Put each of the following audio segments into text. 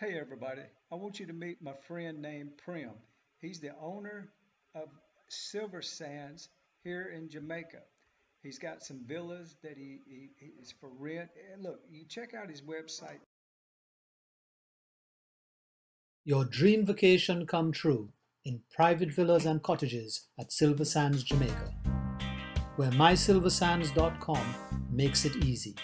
Hey everybody, I want you to meet my friend named Prim. He's the owner of Silver Sands here in Jamaica. He's got some villas that he, he is for rent. And look, you check out his website. Your dream vacation come true in private villas and cottages at Silver Sands, Jamaica, where mysilversands.com makes it easy.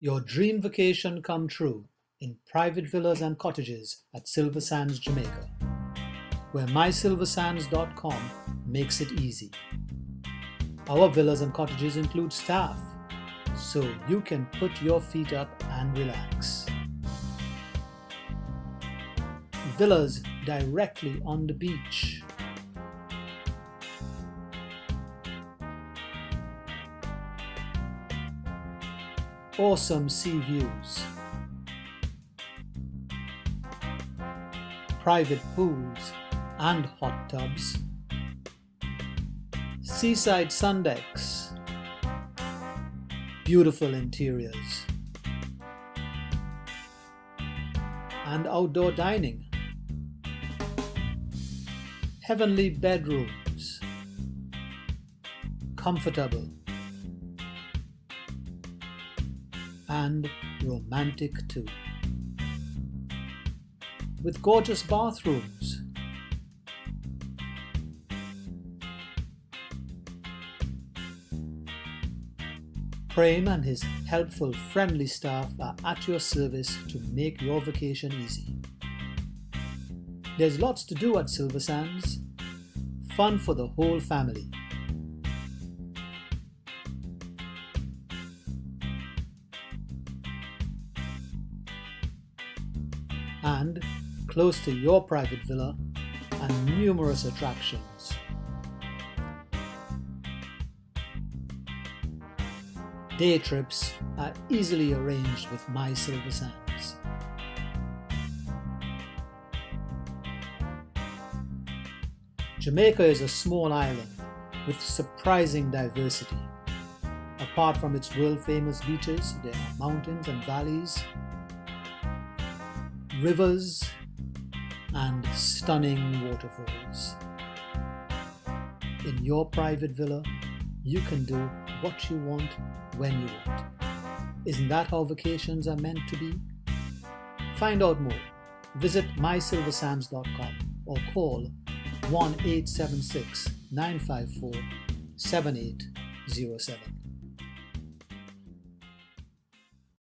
Your dream vacation come true in private villas and cottages at Silver Sands, Jamaica, where mysilversands.com makes it easy. Our villas and cottages include staff, so you can put your feet up and relax. Villas directly on the beach awesome sea views, private pools and hot tubs, seaside sun decks, beautiful interiors, and outdoor dining, heavenly bedrooms, comfortable and romantic too. With gorgeous bathrooms, Prem and his helpful, friendly staff are at your service to make your vacation easy. There's lots to do at Silver Sands, fun for the whole family. And close to your private villa and numerous attractions. Day trips are easily arranged with My Silver Sands. Jamaica is a small island with surprising diversity. Apart from its world-famous beaches, there are mountains and valleys rivers and stunning waterfalls. In your private villa, you can do what you want when you want. Isn't that how vacations are meant to be? Find out more. Visit mysilversands.com or call 1 876 954 7807.